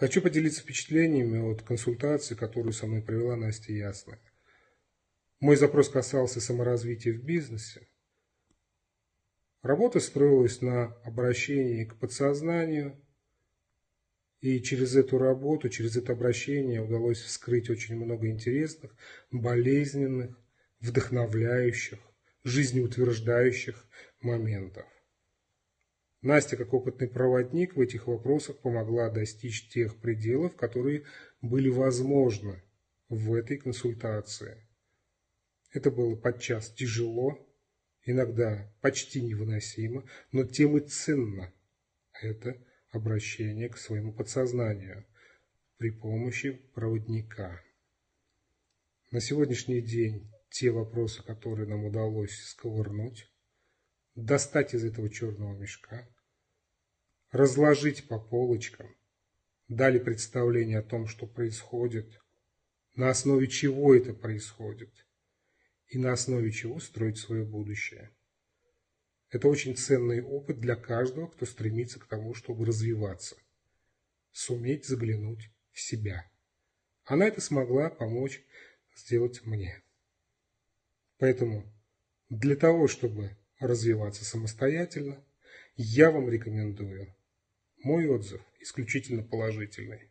Хочу поделиться впечатлениями от консультации, которую со мной провела Настя Ясная. Мой запрос касался саморазвития в бизнесе. Работа строилась на обращении к подсознанию, и через эту работу, через это обращение удалось вскрыть очень много интересных, болезненных, вдохновляющих, жизнеутверждающих моментов. Настя, как опытный проводник в этих вопросах, помогла достичь тех пределов, которые были возможны в этой консультации. Это было подчас тяжело, иногда почти невыносимо, но тем и ценно это обращение к своему подсознанию при помощи проводника. На сегодняшний день те вопросы, которые нам удалось сковырнуть, достать из этого черного мешка, разложить по полочкам, дали представление о том, что происходит, на основе чего это происходит и на основе чего строить свое будущее. Это очень ценный опыт для каждого, кто стремится к тому, чтобы развиваться, суметь заглянуть в себя. Она это смогла помочь сделать мне. Поэтому для того, чтобы развиваться самостоятельно, я вам рекомендую. Мой отзыв исключительно положительный.